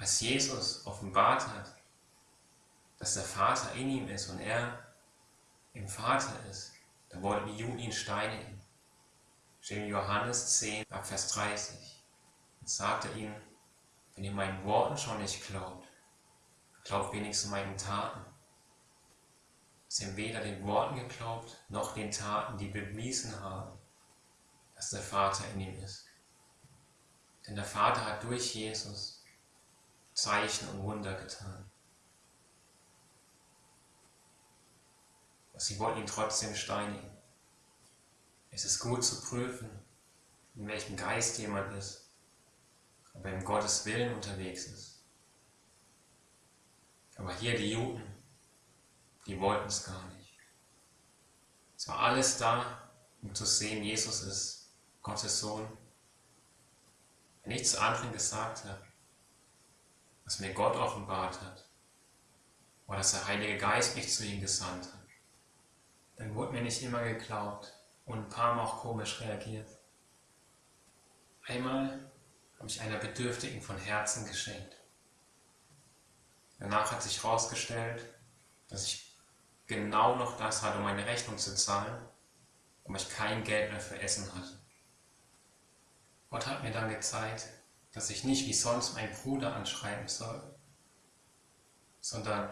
als Jesus offenbart hat, dass der Vater in ihm ist und er im Vater ist, da wollten die Juden ihn steinigen. Steht in Johannes 10, ab Vers 30. Und sagte ihnen, wenn ihr meinen Worten schon nicht glaubt, glaubt wenigstens meinen Taten. Sie haben weder den Worten geglaubt, noch den Taten, die bewiesen haben, dass der Vater in ihm ist. Denn der Vater hat durch Jesus Zeichen und Wunder getan. Sie wollten ihn trotzdem steinigen. Es ist gut zu prüfen, in welchem Geist jemand ist, ob er im Gottes Willen unterwegs ist. Aber hier die Juden, die wollten es gar nicht. Es war alles da, um zu sehen, Jesus ist Gottes Sohn. Wenn ich zu anderen gesagt habe, was mir Gott offenbart hat, oder dass der Heilige Geist mich zu ihm gesandt hat, dann wurde mir nicht immer geglaubt und ein paar Mal auch komisch reagiert. Einmal habe ich einer Bedürftigen von Herzen geschenkt. Danach hat sich herausgestellt, dass ich genau noch das hatte, um meine Rechnung zu zahlen, aber ich kein Geld mehr für Essen hatte. Gott hat mir dann gezeigt, dass ich nicht wie sonst meinen Bruder anschreiben soll, sondern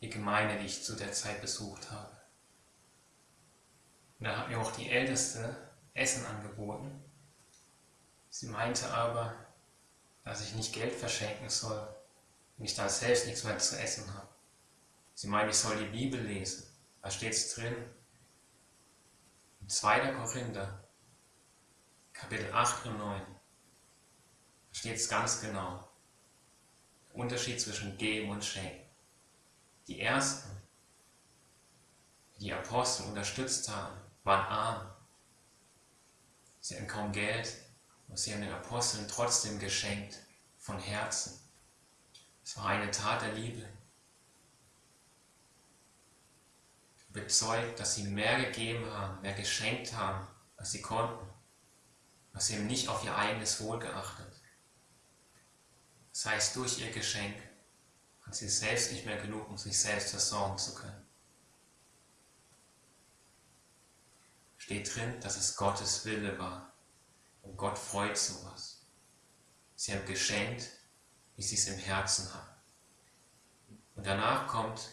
die Gemeinde, die ich zu der Zeit besucht habe. Und dann hat mir auch die Älteste Essen angeboten. Sie meinte aber, dass ich nicht Geld verschenken soll, wenn ich da selbst nichts mehr zu essen habe. Sie meinte, ich soll die Bibel lesen. Da steht es drin. In 2. Korinther, Kapitel 8 und 9, da steht es ganz genau. Unterschied zwischen Geben und Schenken. Die Ersten, die die Apostel unterstützt haben, waren arm. Sie hatten kaum Geld und sie haben den Aposteln trotzdem geschenkt, von Herzen. Es war eine Tat der Liebe. Bezeugt, dass sie mehr gegeben haben, mehr geschenkt haben, als sie konnten. Was sie haben nicht auf ihr eigenes Wohl geachtet. Das heißt, durch ihr Geschenk hat sie selbst nicht mehr genug, um sich selbst versorgen zu können. steht drin, dass es Gottes Wille war. Und Gott freut sowas. Sie haben geschenkt, wie sie es im Herzen haben. Und danach kommt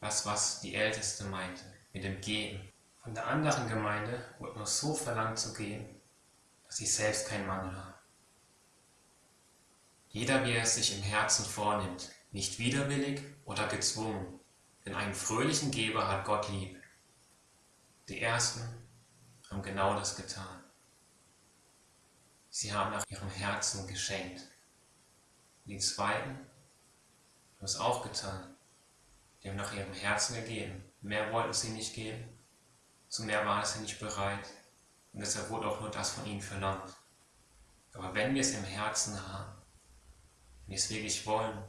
das, was die Älteste meinte, mit dem Geben. Von der anderen Gemeinde wurde nur so verlangt zu geben, dass sie selbst keinen Mangel haben. Jeder, wie er es sich im Herzen vornimmt, nicht widerwillig oder gezwungen, denn einen fröhlichen Geber hat Gott lieb. Die Ersten haben genau das getan. Sie haben nach ihrem Herzen geschenkt. Die Zweiten haben es auch getan. Die haben nach ihrem Herzen gegeben. Mehr wollten sie nicht geben. Zu mehr waren sie nicht bereit. Und deshalb wurde auch nur das von ihnen verlangt. Aber wenn wir es im Herzen haben, wir es wirklich wollen,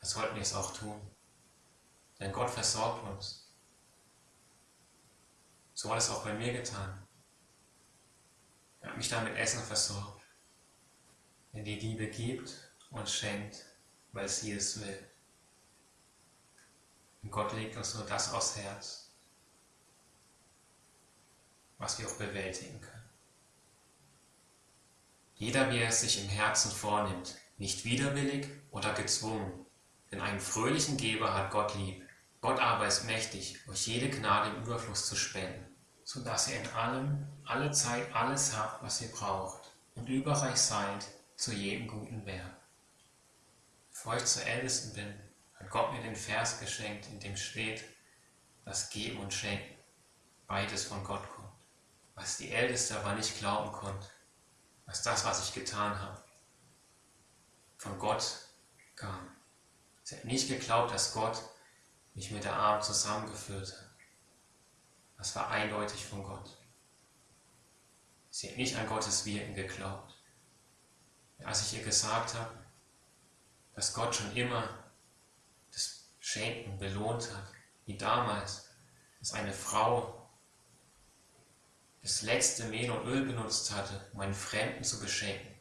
dann sollten wir es auch tun. Denn Gott versorgt uns. So hat es auch bei mir getan. Er hat mich damit Essen versorgt. Denn die Liebe gibt und schenkt, weil sie es will. Und Gott legt uns nur das aufs Herz, was wir auch bewältigen können. Jeder, wie er es sich im Herzen vornimmt, nicht widerwillig oder gezwungen, denn einen fröhlichen Geber hat Gott lieb. Gott aber ist mächtig, euch jede Gnade im Überfluss zu spenden, so dass ihr in allem, alle Zeit alles habt, was ihr braucht und überreich seid zu jedem guten Werk. Bevor ich zur Ältesten bin, hat Gott mir den Vers geschenkt, in dem steht, dass Geben und Schenken beides von Gott kommt. Was die Älteste aber nicht glauben konnte, was das, was ich getan habe, von Gott kam. Sie hat nicht geglaubt, dass Gott mich mit der Arm zusammengeführt hat. Das war eindeutig von Gott. Sie hat nicht an Gottes Wirken geglaubt. Als ich ihr gesagt habe, dass Gott schon immer das Schenken belohnt hat, wie damals, dass eine Frau das letzte Mehl und Öl benutzt hatte, um einen Fremden zu beschenken,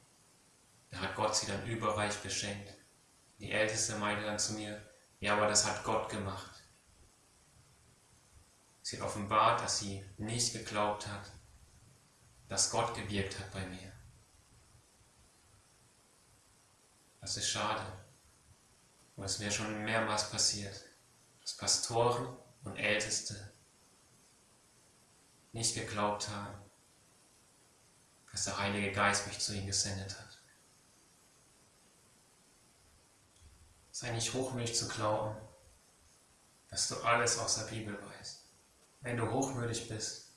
da hat Gott sie dann überreich beschenkt. Die Älteste meinte dann zu mir, ja, aber das hat Gott gemacht. Sie hat offenbart, dass sie nicht geglaubt hat, dass Gott gewirkt hat bei mir. Das ist schade. Und es wäre schon mehrmals passiert, dass Pastoren und Älteste nicht geglaubt haben, dass der Heilige Geist mich zu ihnen gesendet hat. Sei nicht hochmütig zu glauben, dass du alles aus der Bibel weißt. Wenn du hochmütig bist,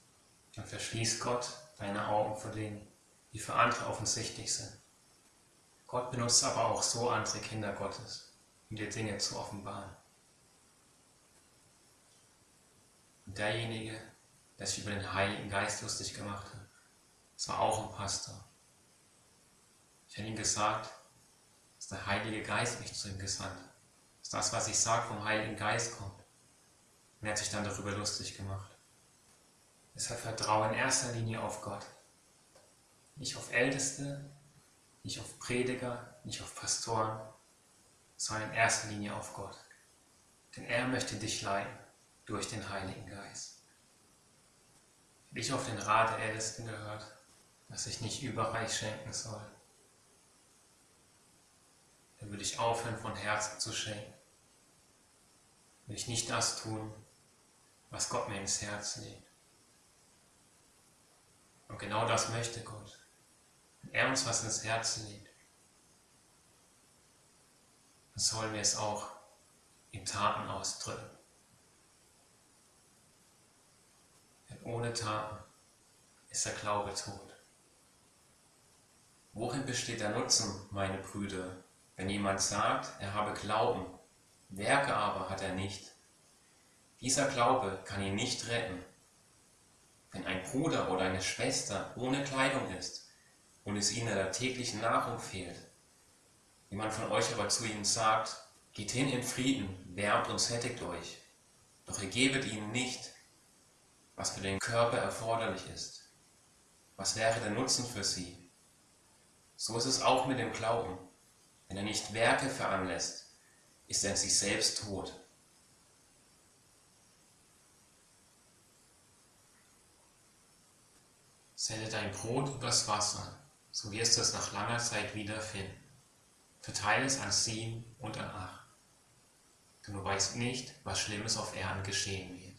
dann verschließt Gott deine Augen vor Dingen, die für andere offensichtlich sind. Gott benutzt aber auch so andere Kinder Gottes, um dir Dinge zu offenbaren. Und derjenige, der sich über den Heiligen Geist lustig gemacht hat, das war auch ein Pastor. Ich habe ihm gesagt, dass der Heilige Geist mich zu ihm gesandt hat. Dass das, was ich sage, vom Heiligen Geist kommt. Und er hat sich dann darüber lustig gemacht. Deshalb vertraue in erster Linie auf Gott. Nicht auf Älteste, nicht auf Prediger, nicht auf Pastoren, sondern in erster Linie auf Gott. Denn er möchte dich leiten durch den Heiligen Geist. Hätte ich auf den Rat der Ältesten gehört, dass ich nicht überreich schenken soll, dann würde ich aufhören, von Herzen zu schenken. Würde ich nicht das tun, was Gott mir ins Herz legt. Und genau das möchte Gott. Wenn er uns was ins Herz legt, dann sollen wir es auch in Taten ausdrücken. Denn ohne Taten ist der Glaube tot. Worin besteht der Nutzen, meine Brüder, wenn jemand sagt, er habe Glauben, Werke aber hat er nicht? Dieser Glaube kann ihn nicht retten. Wenn ein Bruder oder eine Schwester ohne Kleidung ist und es ihnen der täglichen Nahrung fehlt, jemand von euch aber zu ihnen sagt, geht hin in Frieden, wärmt und sättigt euch, doch ihr gebet ihnen nicht, was für den Körper erforderlich ist. Was wäre der Nutzen für sie? So ist es auch mit dem Glauben. Wenn er nicht Werke veranlässt, ist er in sich selbst tot. Sende dein Brot übers Wasser, so wirst du es nach langer Zeit wiederfinden. Verteile es an sieben und an acht. Denn du weißt nicht, was Schlimmes auf Erden geschehen wird.